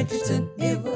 Bridgerton, Evil